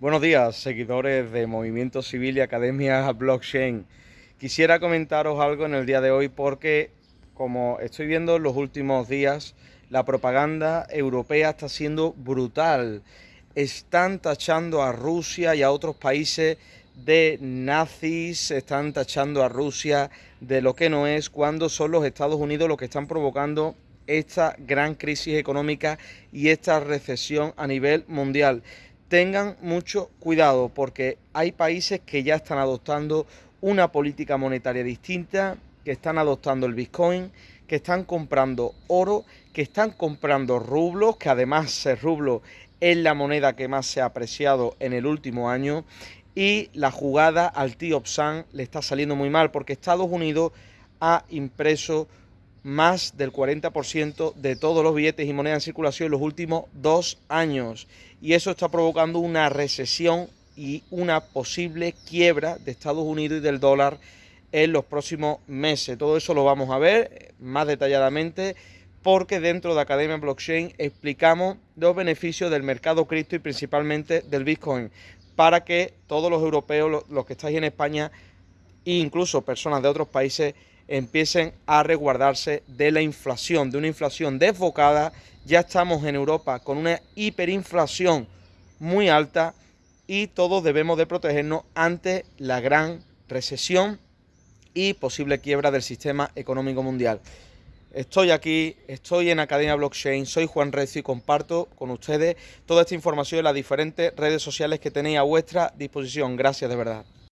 Buenos días, seguidores de Movimiento Civil y Academia Blockchain. Quisiera comentaros algo en el día de hoy porque, como estoy viendo en los últimos días, la propaganda europea está siendo brutal. Están tachando a Rusia y a otros países de nazis, están tachando a Rusia de lo que no es, cuando son los Estados Unidos los que están provocando esta gran crisis económica y esta recesión a nivel mundial tengan mucho cuidado porque hay países que ya están adoptando una política monetaria distinta, que están adoptando el Bitcoin, que están comprando oro, que están comprando rublos, que además el rublo es la moneda que más se ha apreciado en el último año y la jugada al tío Psan le está saliendo muy mal porque Estados Unidos ha impreso más del 40% de todos los billetes y monedas en circulación en los últimos dos años. Y eso está provocando una recesión y una posible quiebra de Estados Unidos y del dólar en los próximos meses. Todo eso lo vamos a ver más detalladamente porque dentro de Academia Blockchain explicamos los beneficios del mercado cripto y principalmente del Bitcoin para que todos los europeos, los que estáis en España e incluso personas de otros países empiecen a resguardarse de la inflación, de una inflación desbocada. Ya estamos en Europa con una hiperinflación muy alta y todos debemos de protegernos ante la gran recesión y posible quiebra del sistema económico mundial. Estoy aquí, estoy en Academia Blockchain, soy Juan Recio y comparto con ustedes toda esta información en las diferentes redes sociales que tenéis a vuestra disposición. Gracias de verdad.